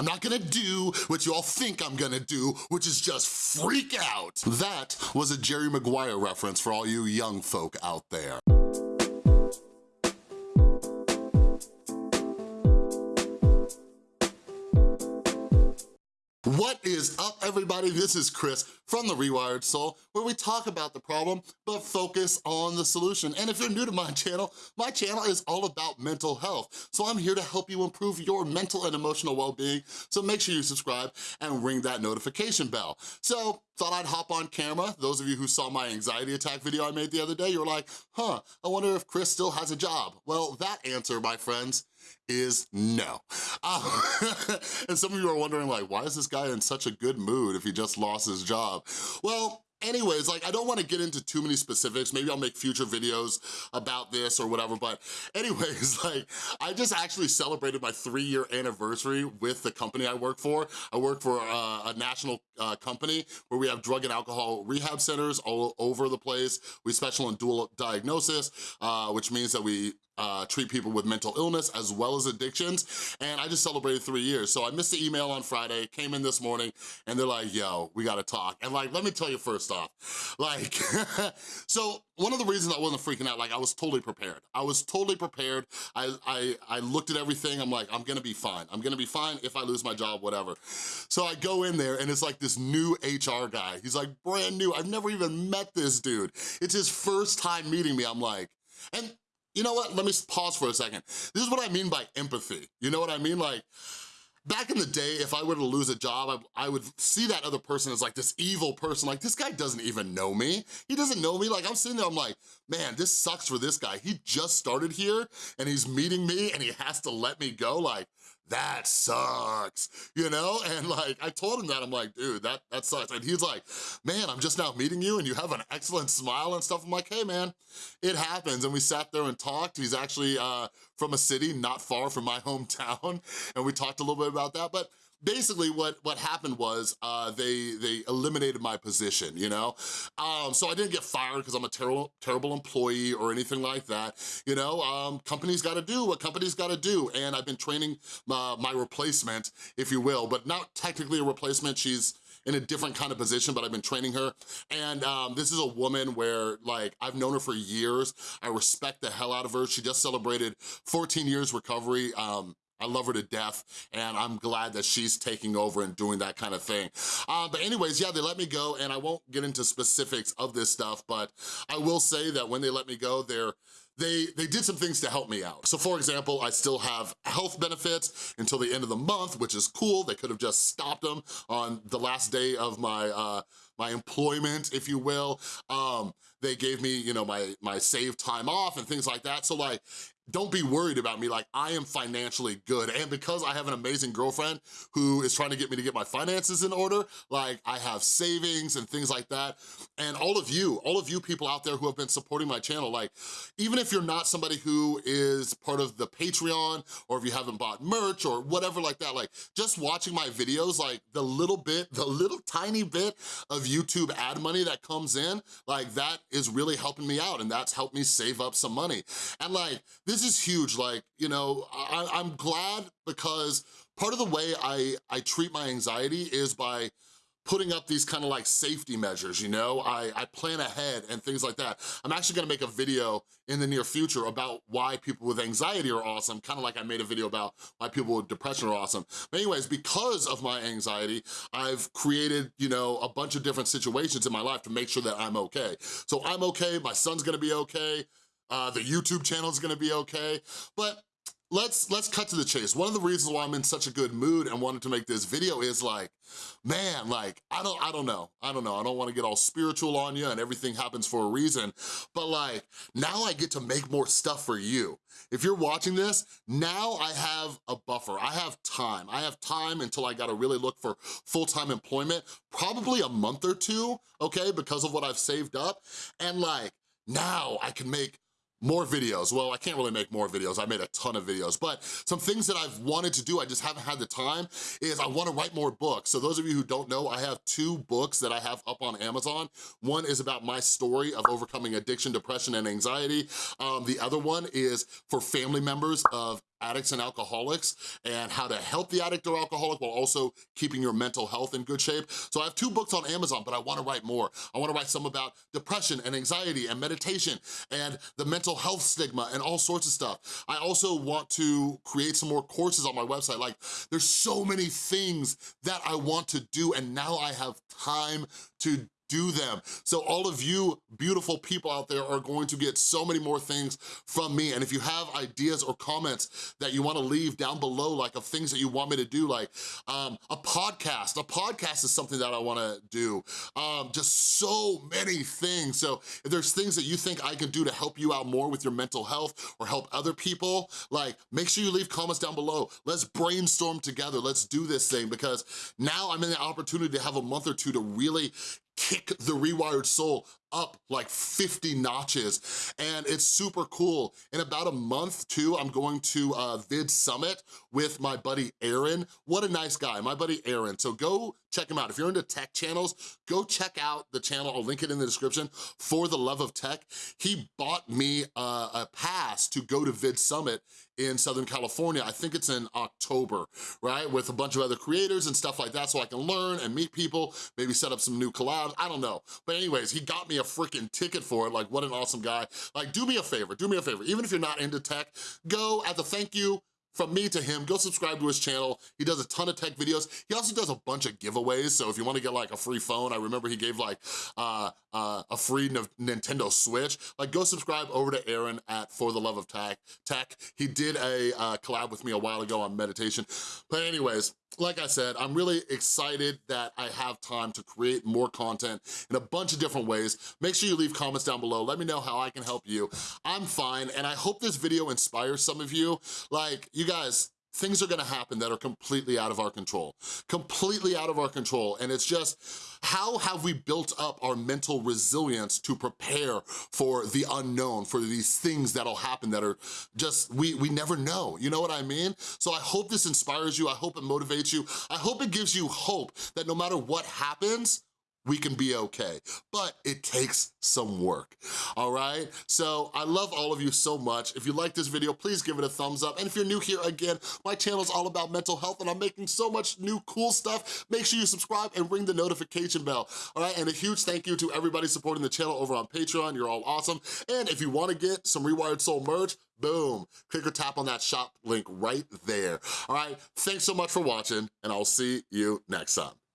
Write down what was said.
I'm not gonna do what you all think I'm gonna do, which is just freak out. That was a Jerry Maguire reference for all you young folk out there. What is up, everybody? This is Chris from The Rewired Soul, where we talk about the problem, but focus on the solution. And if you're new to my channel, my channel is all about mental health. So I'm here to help you improve your mental and emotional well-being. So make sure you subscribe and ring that notification bell. So thought I'd hop on camera. Those of you who saw my anxiety attack video I made the other day, you're like, huh, I wonder if Chris still has a job. Well, that answer, my friends, is no. And some of you are wondering like, why is this guy in such a good mood if he just lost his job? Well, Anyways, like I don't wanna get into too many specifics. Maybe I'll make future videos about this or whatever, but anyways, like I just actually celebrated my three year anniversary with the company I work for. I work for uh, a national uh, company where we have drug and alcohol rehab centers all over the place. We special in dual diagnosis, uh, which means that we uh, treat people with mental illness as well as addictions, and I just celebrated three years. So I missed the email on Friday, came in this morning, and they're like, yo, we gotta talk. And like, let me tell you first off, like, so one of the reasons I wasn't freaking out, like I was totally prepared. I was totally prepared. I, I, I looked at everything, I'm like, I'm gonna be fine. I'm gonna be fine if I lose my job, whatever. So I go in there and it's like this new HR guy. He's like brand new, I've never even met this dude. It's his first time meeting me, I'm like, and you know what, let me pause for a second. This is what I mean by empathy. You know what I mean? Like, back in the day, if I were to lose a job, I, I, would see that other person as like this evil person, like this guy doesn't even know me. He doesn't know me, like I'm sitting there, I'm like, man, this sucks for this guy. He just started here and he's meeting me and he has to let me go, like, that sucks, you know? And like, I told him that, I'm like, dude, that, that sucks. And he's like, man, I'm just now meeting you and you have an excellent smile and stuff. I'm like, hey man, it happens. And we sat there and talked. He's actually uh, from a city not far from my hometown. And we talked a little bit about that. But basically what, what happened was uh, they, they eliminated my position, you know? Um, so I didn't get fired because I'm a terrible, terrible employee or anything like that, you know? Um, companies gotta do what companies gotta do, and I've been training my, my replacement, if you will, but not technically a replacement, she's in a different kind of position, but I've been training her. And um, this is a woman where like, I've known her for years. I respect the hell out of her. She just celebrated 14 years recovery. Um, I love her to death, and I'm glad that she's taking over and doing that kind of thing. Uh, but anyways, yeah, they let me go, and I won't get into specifics of this stuff, but I will say that when they let me go, they're they, they did some things to help me out. So for example, I still have health benefits until the end of the month, which is cool. They could have just stopped them on the last day of my, uh, my employment, if you will. Um, they gave me, you know, my, my saved time off and things like that. So like, don't be worried about me, like I am financially good. And because I have an amazing girlfriend who is trying to get me to get my finances in order, like I have savings and things like that. And all of you, all of you people out there who have been supporting my channel, like even if you're not somebody who is part of the Patreon or if you haven't bought merch or whatever like that, like just watching my videos, like the little bit, the little tiny bit of YouTube ad money that comes in, like that is really helping me out and that's helped me save up some money. And like, this this is huge, like, you know, I, I'm glad because part of the way I, I treat my anxiety is by putting up these kind of like safety measures, you know? I, I plan ahead and things like that. I'm actually gonna make a video in the near future about why people with anxiety are awesome, kind of like I made a video about why people with depression are awesome. But anyways, because of my anxiety, I've created, you know, a bunch of different situations in my life to make sure that I'm okay. So I'm okay, my son's gonna be okay, uh, the YouTube channel is gonna be okay, but let's let's cut to the chase. One of the reasons why I'm in such a good mood and wanted to make this video is like, man, like, I don't, I don't know. I don't know. I don't wanna get all spiritual on you and everything happens for a reason, but like, now I get to make more stuff for you. If you're watching this, now I have a buffer. I have time. I have time until I gotta really look for full-time employment, probably a month or two, okay, because of what I've saved up. And like, now I can make more videos. Well, I can't really make more videos. I made a ton of videos, but some things that I've wanted to do, I just haven't had the time, is I wanna write more books. So those of you who don't know, I have two books that I have up on Amazon. One is about my story of overcoming addiction, depression, and anxiety. Um, the other one is for family members of addicts and alcoholics and how to help the addict or alcoholic while also keeping your mental health in good shape. So I have two books on Amazon, but I wanna write more. I wanna write some about depression and anxiety and meditation and the mental health stigma and all sorts of stuff. I also want to create some more courses on my website. Like there's so many things that I want to do and now I have time to do them. So all of you beautiful people out there are going to get so many more things from me. And if you have ideas or comments that you wanna leave down below, like of things that you want me to do, like um, a podcast. A podcast is something that I wanna do. Um, just so many things. So if there's things that you think I can do to help you out more with your mental health or help other people, like make sure you leave comments down below. Let's brainstorm together. Let's do this thing because now I'm in the opportunity to have a month or two to really kick the rewired soul up like 50 notches and it's super cool. In about a month too, I'm going to uh, Vid Summit with my buddy Aaron. What a nice guy, my buddy Aaron. So go check him out. If you're into tech channels, go check out the channel, I'll link it in the description, For the Love of Tech. He bought me uh, a pass to go to Vid Summit in Southern California. I think it's in October, right? With a bunch of other creators and stuff like that so I can learn and meet people, maybe set up some new collabs, I don't know. But anyways, he got me a freaking ticket for it. Like, what an awesome guy. Like, do me a favor, do me a favor. Even if you're not into tech, go at the thank you, from me to him, go subscribe to his channel. He does a ton of tech videos. He also does a bunch of giveaways, so if you wanna get like a free phone, I remember he gave like uh, uh, a free Nintendo Switch, like go subscribe over to Aaron at For the Love of Tech. Tech. He did a uh, collab with me a while ago on meditation. But anyways, like I said, I'm really excited that I have time to create more content in a bunch of different ways. Make sure you leave comments down below. Let me know how I can help you. I'm fine, and I hope this video inspires some of you. Like, you guys, things are gonna happen that are completely out of our control, completely out of our control. And it's just, how have we built up our mental resilience to prepare for the unknown, for these things that'll happen that are just, we, we never know, you know what I mean? So I hope this inspires you, I hope it motivates you, I hope it gives you hope that no matter what happens, we can be okay. But it takes some work, all right? So I love all of you so much. If you like this video, please give it a thumbs up. And if you're new here, again, my channel is all about mental health and I'm making so much new cool stuff. Make sure you subscribe and ring the notification bell, all right? And a huge thank you to everybody supporting the channel over on Patreon. You're all awesome. And if you wanna get some Rewired Soul merch, boom, click or tap on that shop link right there, all right? Thanks so much for watching and I'll see you next time.